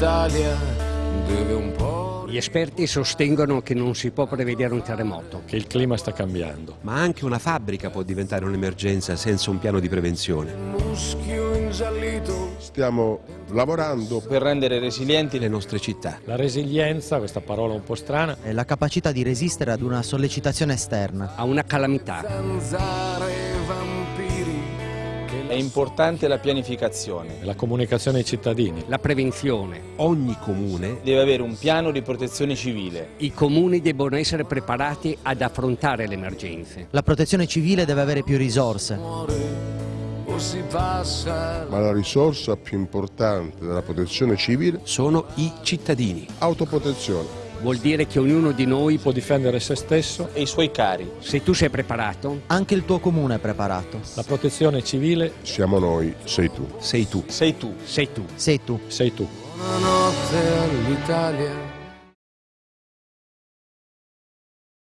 l'Italia deve un po'... Gli esperti sostengono che non si può prevedere un terremoto. Che il clima sta cambiando. Ma anche una fabbrica può diventare un'emergenza senza un piano di prevenzione. Muschio ingiallito Stiamo lavorando per rendere resilienti Le nostre città. La resilienza, questa parola un po' strana, è la capacità di resistere ad una sollecitazione esterna. A una calamità. zanzare è importante la pianificazione. la comunicazione ai cittadini. La prevenzione. Ogni comune Deve avere un piano di protezione civile. I comuni debbono essere preparati ad affrontare le emergenze. La protezione civile deve avere più risorse. ma la risorsa più importante della protezione civile sono i cittadini. autoprotezione. Vuol dire che ognuno di noi, Può difendere se stesso. E i suoi cari. se tu sei preparato, Anche il tuo comune è preparato. La protezione civile Siamo noi, sei tu. Sei tu. Sei tu. sei tu. Sei tu. sei tu. buonanotte all'Italia